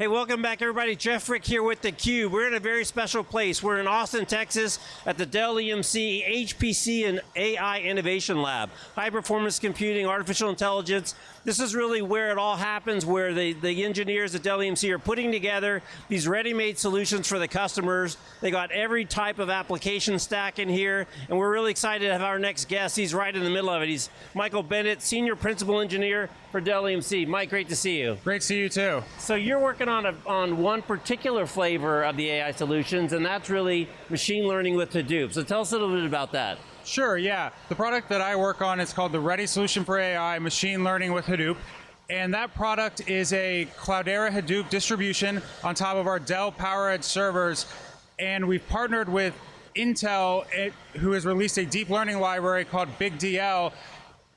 Hey, welcome back everybody. Jeff Frick here with theCUBE. We're in a very special place. We're in Austin, Texas at the Dell EMC HPC and AI Innovation Lab. High performance computing, artificial intelligence. This is really where it all happens, where the, the engineers at Dell EMC are putting together these ready-made solutions for the customers. They got every type of application stack in here, and we're really excited to have our next guest. He's right in the middle of it. He's Michael Bennett, Senior Principal Engineer for Dell EMC. Mike, great to see you. Great to see you too. So you're working on, a, on one particular flavor of the AI solutions, and that's really machine learning with Hadoop. So tell us a little bit about that. Sure, yeah. The product that I work on is called the Ready Solution for AI, Machine Learning with Hadoop. And that product is a Cloudera Hadoop distribution on top of our Dell PowerEdge servers. And we've partnered with Intel, eh, who has released a deep learning library called BigDL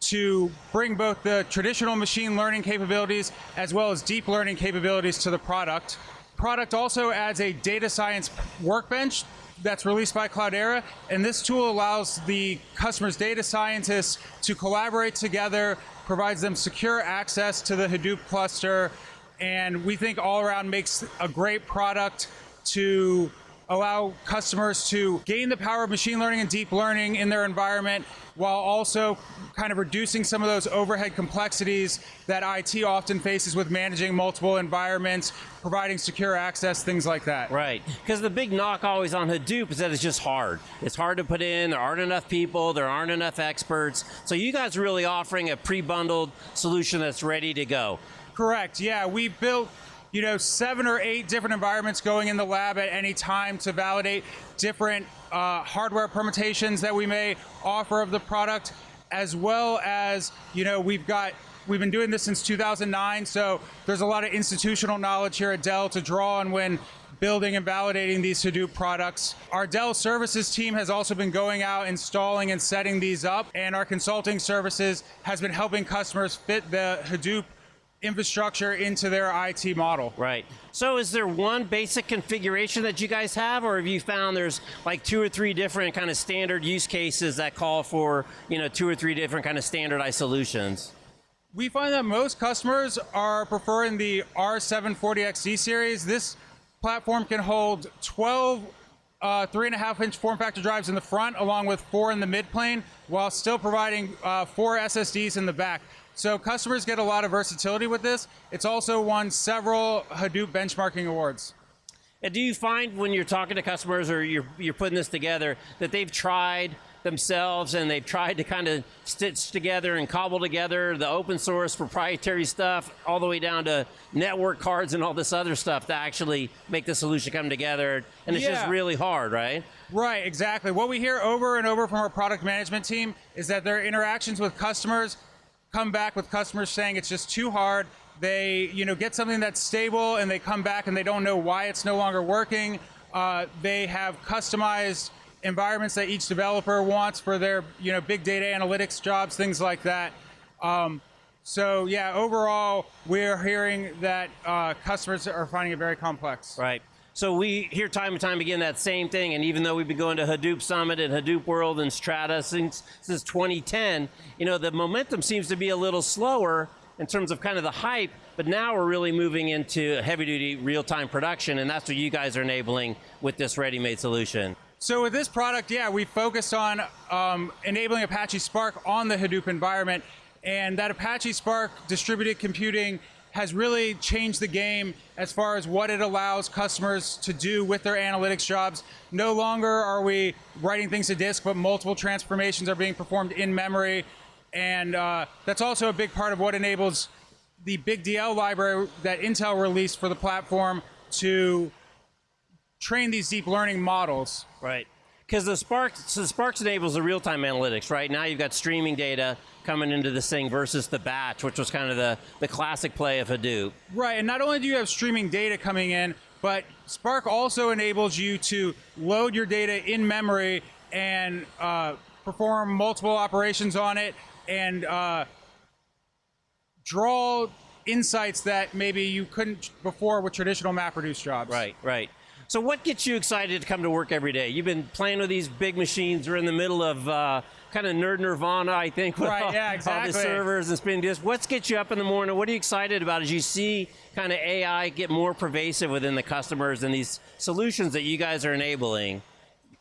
to bring both the traditional machine learning capabilities as well as deep learning capabilities to the product. Product also adds a data science workbench that's released by Cloudera, and this tool allows the customer's data scientists to collaborate together, provides them secure access to the Hadoop cluster, and we think all around makes a great product to allow customers to gain the power of machine learning and deep learning in their environment while also kind of reducing some of those overhead complexities that IT often faces with managing multiple environments, providing secure access, things like that. Right, because the big knock always on Hadoop is that it's just hard. It's hard to put in, there aren't enough people, there aren't enough experts. So you guys are really offering a pre-bundled solution that's ready to go. Correct, yeah, we built you know, seven or eight different environments going in the lab at any time to validate different uh, hardware permutations that we may offer of the product, as well as, you know, we've got We've been doing this since 2009, so there's a lot of institutional knowledge here at Dell to draw on when building and validating these Hadoop products. Our Dell services team has also been going out, installing and setting these up, and our consulting services has been helping customers fit the Hadoop infrastructure into their IT model. Right. So is there one basic configuration that you guys have, or have you found there's like two or three different kind of standard use cases that call for you know two or three different kind of standardized solutions? We find that most customers are preferring the R740XD series. This platform can hold 12 uh, three and a half inch form factor drives in the front along with four in the mid plane while still providing uh, four SSDs in the back. So customers get a lot of versatility with this. It's also won several Hadoop benchmarking awards. And do you find when you're talking to customers or you're, you're putting this together that they've tried themselves and they've tried to kind of stitch together and cobble together the open source proprietary stuff all the way down to network cards and all this other stuff to actually make the solution come together and it's yeah. just really hard, right? Right, exactly. What we hear over and over from our product management team is that their interactions with customers come back with customers saying it's just too hard. They you know, get something that's stable and they come back and they don't know why it's no longer working. Uh, they have customized environments that each developer wants for their you know, big data analytics jobs, things like that. Um, so yeah, overall, we're hearing that uh, customers are finding it very complex. Right. So we hear time and time again that same thing, and even though we've been going to Hadoop Summit and Hadoop World and Strata since, since 2010, you know, the momentum seems to be a little slower in terms of kind of the hype, but now we're really moving into heavy duty real-time production, and that's what you guys are enabling with this ready-made solution. So with this product, yeah, we focused on um, enabling Apache Spark on the Hadoop environment, and that Apache Spark distributed computing has really changed the game as far as what it allows customers to do with their analytics jobs. No longer are we writing things to disk, but multiple transformations are being performed in memory. And uh, that's also a big part of what enables the BigDL library that Intel released for the platform to train these deep learning models. Right. Because the Spark, so the Sparks enables the real-time analytics, right? Now you've got streaming data coming into this thing versus the batch, which was kind of the, the classic play of Hadoop. Right, and not only do you have streaming data coming in, but Spark also enables you to load your data in memory and uh, perform multiple operations on it and uh, draw insights that maybe you couldn't before with traditional MapReduce jobs. Right, right. So, what gets you excited to come to work every day? You've been playing with these big machines. We're in the middle of uh, kind of nerd nirvana, I think, with Right, all, yeah, all the servers and spinning disks. What gets you up in the morning? What are you excited about as you see kind of AI get more pervasive within the customers and these solutions that you guys are enabling?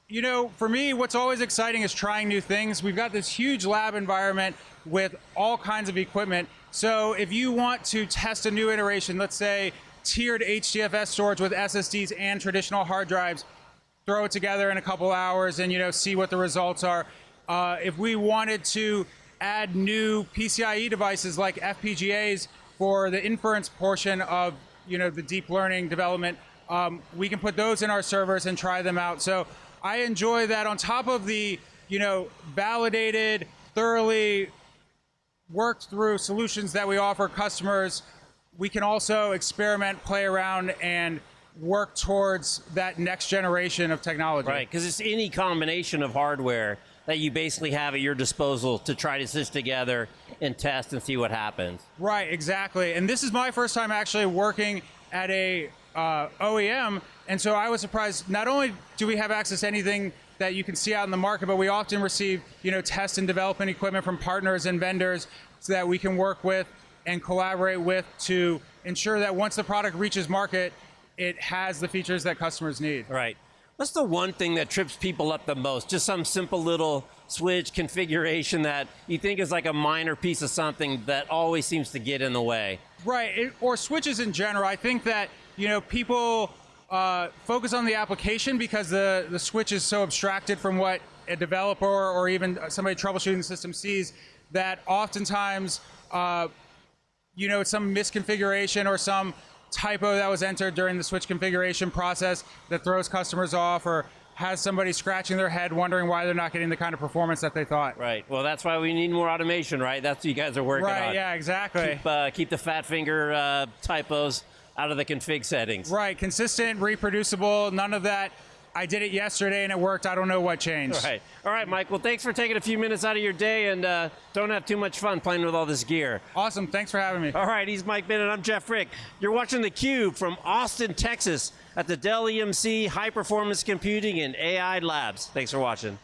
You know, for me, what's always exciting is trying new things. We've got this huge lab environment with all kinds of equipment. So if you want to test a new iteration, let's say tiered HDFS storage with SSDs and traditional hard drives, throw it together in a couple hours and you know see what the results are. Uh, if we wanted to add new PCIe devices like FPGAs for the inference portion of you know the deep learning development, um, we can put those in our servers and try them out. So I enjoy that on top of the you know validated, thoroughly worked through solutions that we offer customers. We can also experiment, play around, and work towards that next generation of technology. Right, because it's any combination of hardware that you basically have at your disposal to try to stitch together and test and see what happens. Right, exactly. And this is my first time actually working at a uh, OEM, and so I was surprised. Not only do we have access to anything that you can see out in the market, but we often receive, you know, test and development equipment from partners and vendors so that we can work with and collaborate with to ensure that once the product reaches market, it has the features that customers need. Right. What's the one thing that trips people up the most? Just some simple little switch configuration that you think is like a minor piece of something that always seems to get in the way. Right, it, or switches in general. I think that you know people uh, focus on the application because the the switch is so abstracted from what a developer or even somebody troubleshooting the system sees that oftentimes uh, you know it's some misconfiguration or some typo that was entered during the switch configuration process that throws customers off or has somebody scratching their head wondering why they're not getting the kind of performance that they thought. Right. Well, that's why we need more automation, right? That's what you guys are working Right, on. yeah, exactly. Keep, uh, keep the fat finger uh, typos out of the config settings. Right, consistent, reproducible, none of that. I did it yesterday and it worked. I don't know what changed. Right. All right, Mike. Well, thanks for taking a few minutes out of your day and uh, don't have too much fun playing with all this gear. Awesome. Thanks for having me. All right, he's Mike Bennett. I'm Jeff Frick. You're watching theCUBE from Austin, Texas at the Dell EMC High Performance Computing and AI Labs. Thanks for watching.